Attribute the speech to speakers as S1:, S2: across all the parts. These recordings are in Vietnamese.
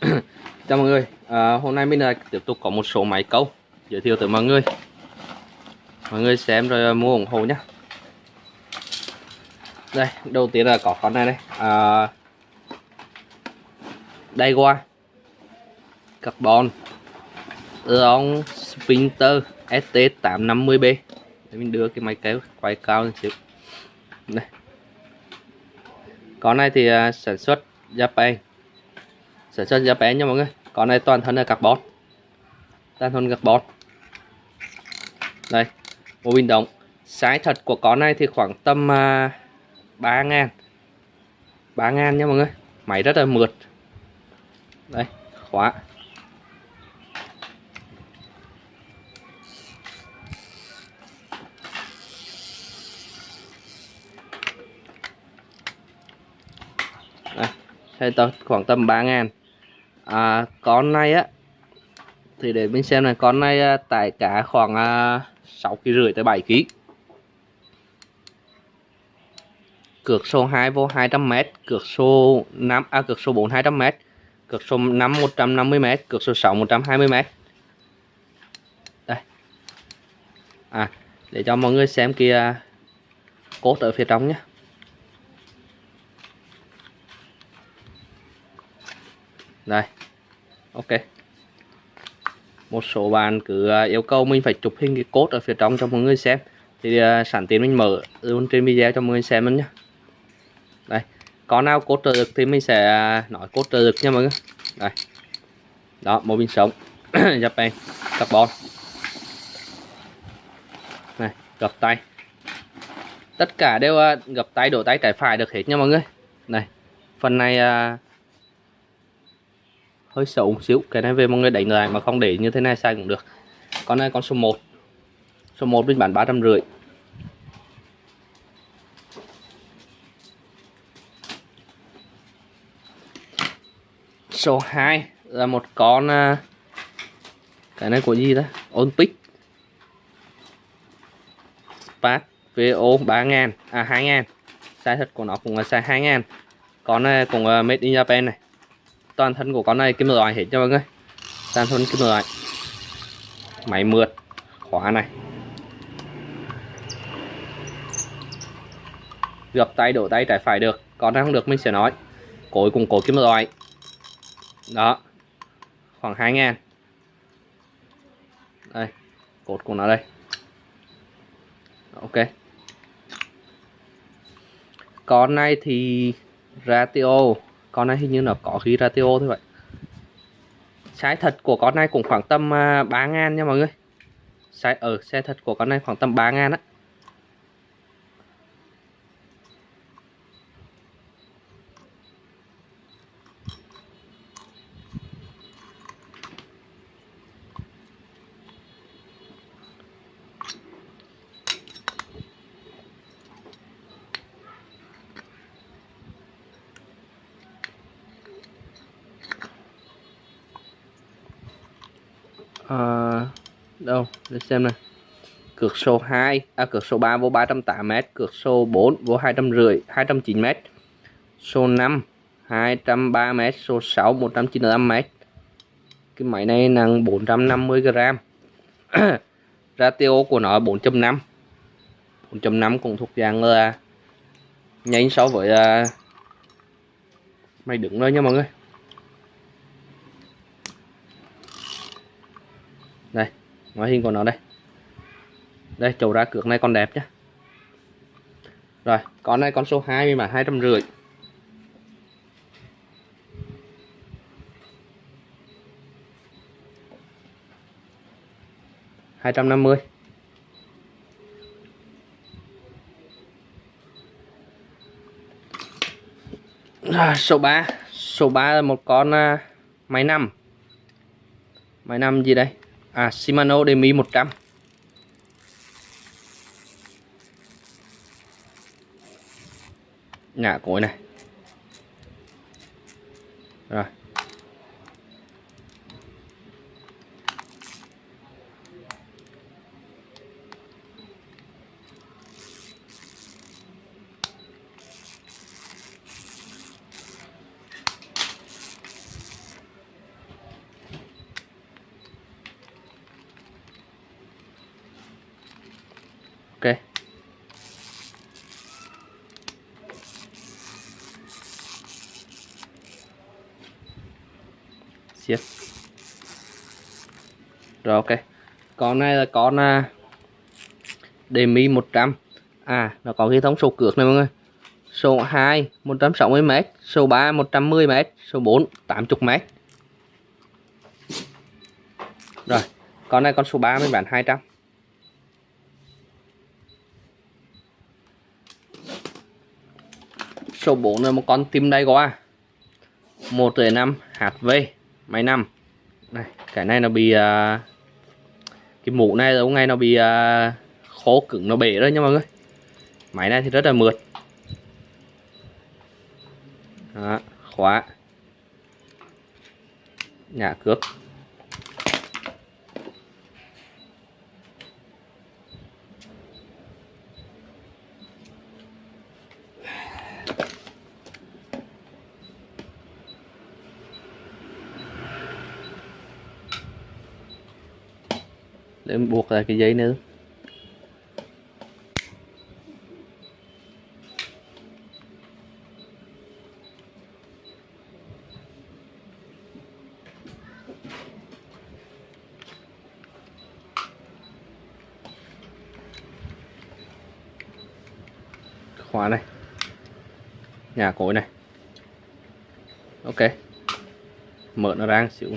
S1: Chào mọi người, à, hôm nay mình lại tiếp tục có một số máy câu giới thiệu tới mọi người. Mọi người xem rồi mua ủng hộ nhé Đây, đầu tiên là có con này đây à, Đây qua Carbon Long Sprinter ST850B Để mình đưa cái máy kéo quay cao lên xíu. Đây. Con này thì uh, sản xuất Japan sản xuất bé nha mọi người. Con này toàn thân là carbon. Toàn thân carbon. Đây mô bình động size thật của con này thì khoảng tầm à, uh, 3 ngàn. 3 ngàn nha mọi người. Máy rất là mượt. Đây khóa. Đây khoảng tầm 3 ngàn à, con này á thì để mình xem này con này à, tải cá khoảng à, 6 kg rưỡi tới 7 kg cược số 2 vô 200m cược số 5 à cược số 4 200m cược số 5 150m cược số 6 120m đây. À để cho mọi người xem kia à, cốt ở phía trong nhé đây ok. Một số bạn cứ à, yêu cầu mình phải chụp hình cái cốt ở phía trong cho mọi người xem. Thì uh, sẵn tiền mình mở luôn trên video cho mọi người xem luôn nhé đây có nào cốt trợ lực thì mình sẽ à, nói cốt trợ lực nha mọi người. Đây. Đó một bình sống. Japan carbon. Này gập tay. Tất cả đều uh, gập tay đổ tay trái phải được hết nha mọi người. Này phần này uh, hơi xấu một xíu. Cái này về mọi người đánh lại mà không để như thế này sai cũng được. Con này con số 1 số 1 mình bán ba trăm rưỡi. Số 2 là một con à, cái này của gì đó Olympic. Spark VO 3000 à 2000 size thật của nó cũng là size 2000 con này cũng à, made in Japan này toàn thân của con này kim loại hết cho mọi người. Toàn thân kim loại máy mượt. Khóa này. Gập tay, đổ tay, trái phải được. Còn không được, mình sẽ nói. Cối cùng cối kim loại đó. Khoảng 2 ngàn. Đây. Cột của nó đây. Ok. Con này thì ratio con này hình như nó có khí ratio thôi vậy. Size thật của con này cũng khoảng tầm à, 3 ngàn nha mọi người. Size ờ, ở xe thật của con này khoảng tầm 3 ngàn á. À, đâu? Để xem này. Cược số 2 à cược số 3 vô 308m cược số 4 vô 250 209m số 5 203m số 6 195m cái máy này nặng 450g ratio của nó 4.5 4.5 cũng thuộc dạng là nhanh so với uh, máy đứng thôi nha mọi người. Đây, ngoại hình của nó đây. Đây chầu ra cược này còn đẹp nhá rồi, con này con số 2 mà hai trăm rưỡi. hai trăm năm mươi. Số 3 số 3 là một con à, máy nằm. Máy nằm gì đây? À Shimano Demi 100 nhả cối này rồi siết rồi ok. Con này là con à, đề mi 100 à nó có hệ thống số cược này mọi người. Số 2 160m số 3 110m số 4 80m rồi con này con số 3 mình bán 200 số 4 là một con tim đây qua 1 5 HV máy năm? Này cái này nó bị uh, cái mũ này giống ngay nó bị uh, khô cứng nó bể rồi nha mọi người. Máy này thì rất là mượt. Đó, khóa. Nhà cước để buộc lại cái dây nữa. Khóa này. Nhà cối này. Ok. Mở nó ra xíu.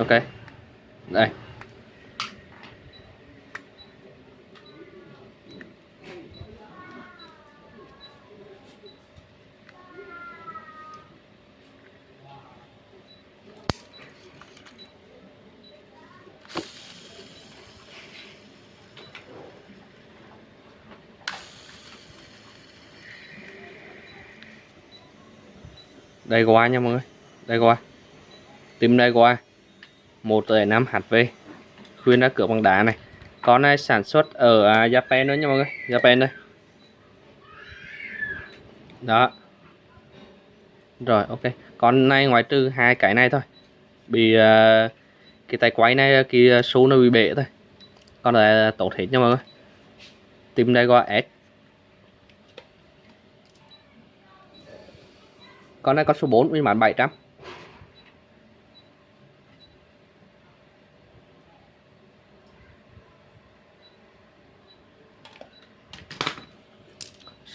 S1: Ok. Đây. Đây qua nha mọi người. Đây qua. Tìm đây qua một năm HV khuyên ra cửa bằng đá này. Con này sản xuất ở à, Japan nữa nha mọi người. Japan đây. Đó. Rồi ok. Con này ngoài trừ hai cái này thôi. Bị uh, cái tay quay này cái à, số nó bị bể thôi. Con này là tốt hết nha mọi người. Tìm đây qua S. Con này có số 4 mình bán 700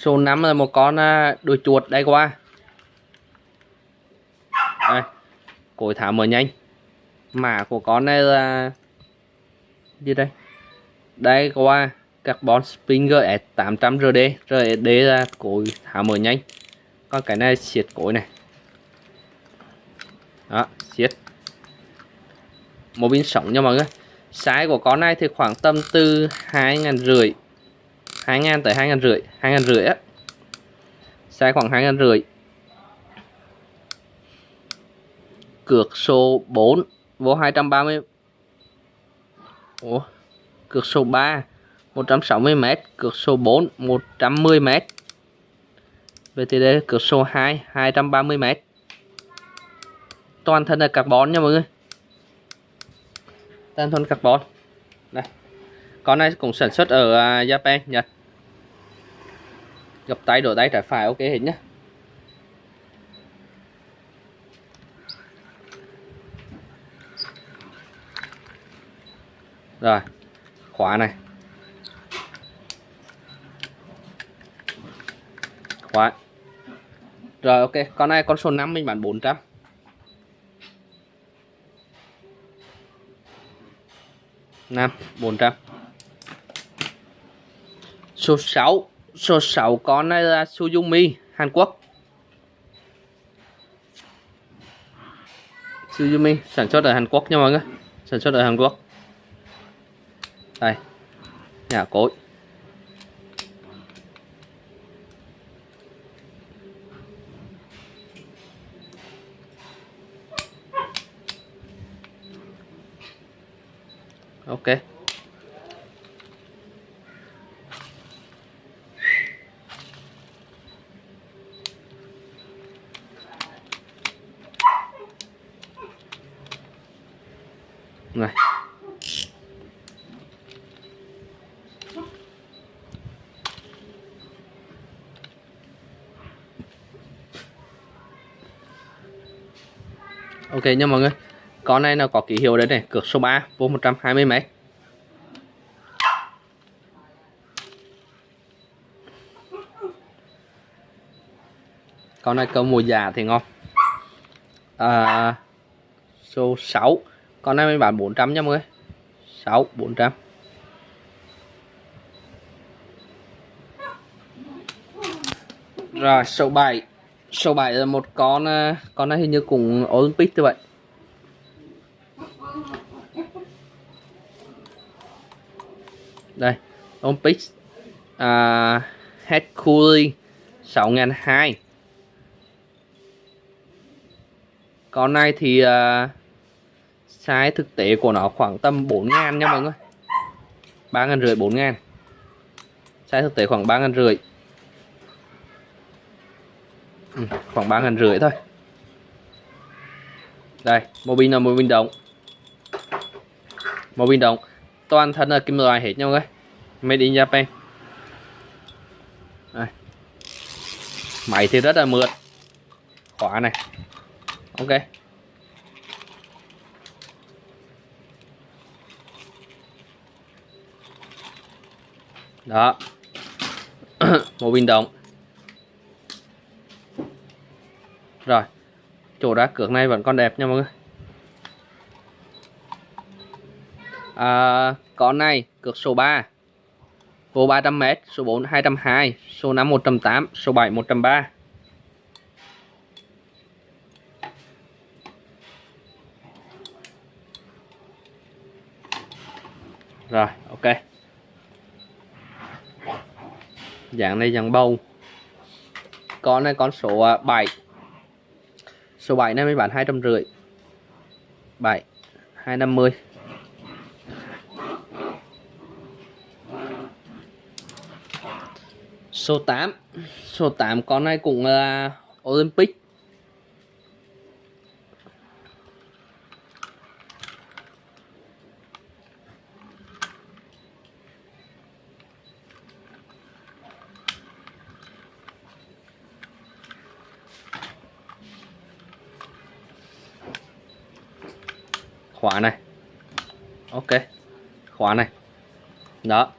S1: số 5 là một con à, đuôi chuột đây qua. Đây, cối thả mở nhanh. Mã của con này là gì đây? Đây qua carbon Springer S800 RD RD là cối thả mở nhanh. Còn cái này siết cối này. Đó, siết. Một pin sống nha mọi người. Size của con này thì khoảng tầm từ hai ngàn rưỡi hai ngàn tới hai ngàn rưỡi, hai ngàn rưỡi á. Size khoảng hai ngàn rưỡi. Cược số 4 vô 230 Ủa, cược số 3 160m cược số 4 110m VTD cược số 2 230m toàn thân là carbon nha mọi người. Toàn thân carbon. Đây. Con này cũng sản xuất ở à, Japan, Nhật gập tay đổi tay trái phải ok hết nhá rồi khóa này khóa rồi ok, con này con số 5 mình bán 400. 5 400. Số 6, số 6 con này là Suzumi Hàn Quốc. Suzumi sản xuất ở Hàn Quốc nha mọi người. Sản xuất ở Hàn Quốc. Đây. Nhà cối. ok này ok nha mọi người. Con này nó có ký hiệu đấy này? Cược số 3 vô 120 m con này câu mùa già thì ngon. À, số 6 con này mình bán 400 nha mọi người. 6 400 rồi số 7 số 7 là một con à, con này hình như cũng Olympic như vậy đây Olympic à, head cooling 6002 con này thì à, size thực tế của nó khoảng tầm 4.000 nha mọi người. 3 ngàn rưỡi 4.000 size thực tế khoảng 3 ngàn rưỡi ừ, khoảng 3 ngàn rưỡi thôi. Đây mô pin là mô pin động mô pin động toàn thân là kim loại hết nhau ơi made in Japan. Đây. máy thì rất là mượt. Khóa này. Ok. Đó. Một pin động rồi chỗ đá cược này vẫn còn đẹp nha mọi người. À, con này cược số 3 vô 300m số 4 220 số 5 108 số 7 103 rồi ok. Dạng này dạng bầu. Con này con số à, 7 số 7 này mới bán hai trăm rưỡi. 7 250 số 8 số 8 con này cũng là Olympic. Khóa này. Ok, khóa này. Đó.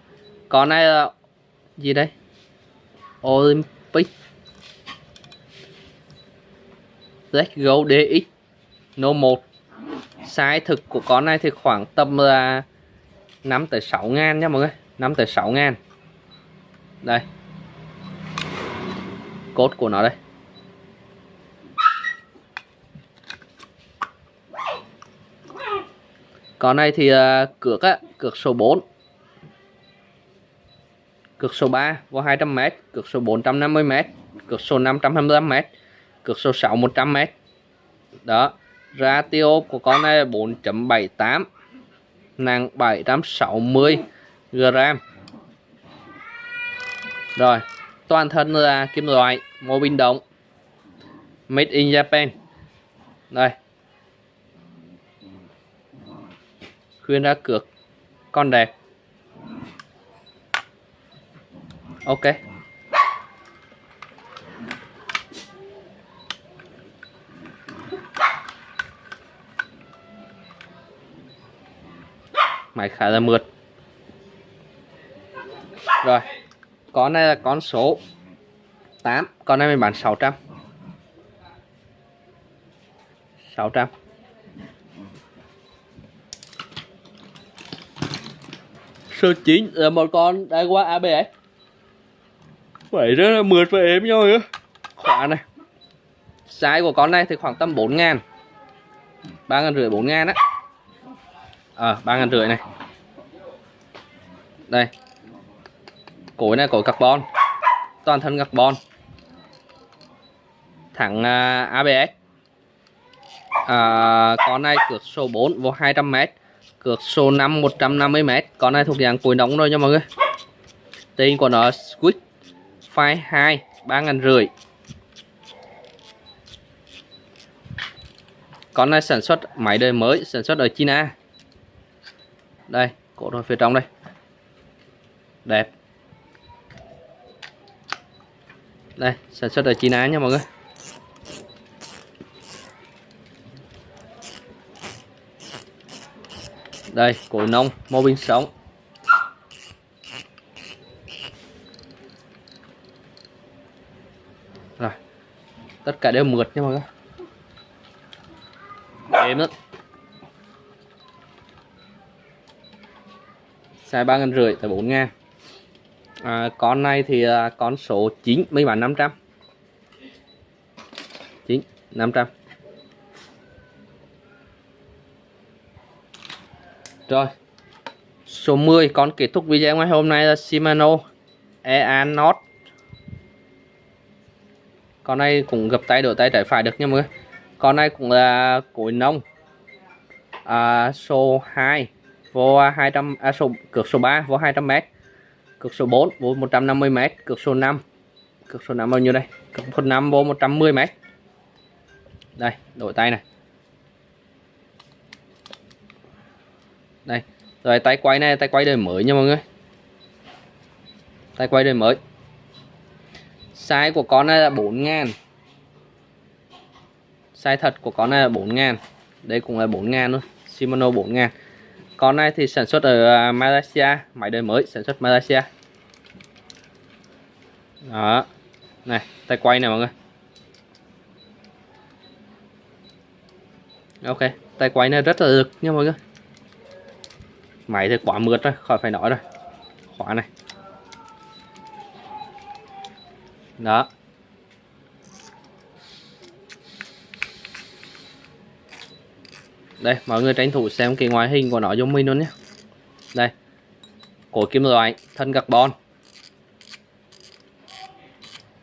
S1: Con này ờ, là gì đây? Olympic. Let's Go DX No 1 Size thực của con này thì khoảng tầm ờ, là 5 tới 6 ngàn nha mọi người. 5 tới 6 ngàn. Đây. Cốt của nó đây. Con này thì uh, cược á, cược số 4 Cược số 3 có 200m, cược số 450m, cược số 525m, cược số 6 100m. Đó. Ratio của con này là 4.78 nặng 760 gram. Rồi, toàn thân là kim loại, mô bình động. Made in Japan. Đây. Khuyên ra cược. Con đẹp. Ok. Máy khá là mượt. Rồi. Con này là con số 8 con này mình bán 600 600 số 9 là một con đã qua ABS Vậy rất là mượt và êm nhau nữa Khóa này. Size của con này thì khoảng tầm 4 ngàn. 3 ngàn rưỡi 4 ngàn á. Ờ à, 3 ngàn rưỡi này. Đây. Cối này cối carbon. Toàn thân carbon. Thẳng à, uh, ABS à, Con này cược số 4 vô 200m Cược số 5 150m Con này thuộc dạng cuối nóng rồi nha mọi người. Tên của nó Squid Fire 2 ba ngàn rưỡi. Con này sản xuất máy đời mới, sản xuất ở China. Đây, cổ đồ phía trong đây. Đẹp. Đây, sản xuất ở China nha mọi người. Đây cối nông mô bình sống. Rồi tất cả đều mượt nha mọi người. Êm lắm. Sai ba ngàn rưỡi tới bốn ngàn. À, con này thì à, con số chín mấy bạn? 500 9 500 rồi số 10 con kết thúc video ngày hôm nay là Shimano Eanot con này cũng gập tay đổi tay trái phải được nha mọi người. Con này cũng là cối nông. À, số 2 vô 200 à, số cược số 3 vô 200 m cược số 4 vô 150 m cược số 5 cược số 5 bao nhiêu đây? Cược số 5 vô 110 m đây đổi tay này. Đây. Rồi, tay quay này, tay quay đời mới nha mọi người. Tay quay đời mới. Size của con này là 4 ngàn. Size thật của con này là 4 ngàn. Đây cũng là 4 ngàn luôn Shimano 4 ngàn. Con này thì sản xuất ở à, Malaysia. Máy đời mới, sản xuất Malaysia. Đó. Này, tay quay này mọi người. Ok, tay quay này rất là lực nha mọi người máy thì quá mượt rồi khỏi phải nói rồi khóa này. Đó. Đây mọi người tranh thủ xem cái ngoại hình của nó giống mình luôn nhé. Đây. Cổ kim loại thân carbon.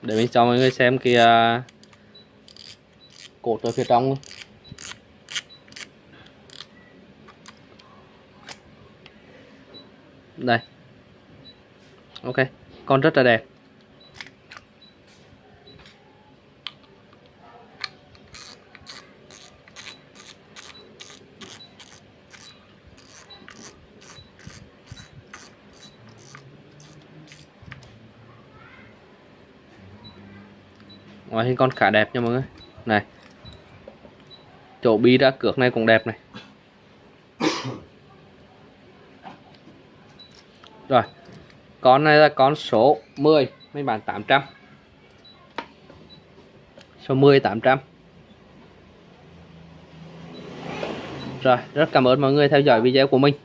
S1: Để mình cho mọi người xem cái uh, cổ từ phía trong luôn. Đây. Ok, con rất là đẹp. Ngoại hình con khá đẹp nha mọi người. Này. Chỗ bi ra cược này cũng đẹp này rồi con này là con số 10 mình bán 800 số 10 800 rồi, rất cảm ơn mọi người theo dõi video của mình.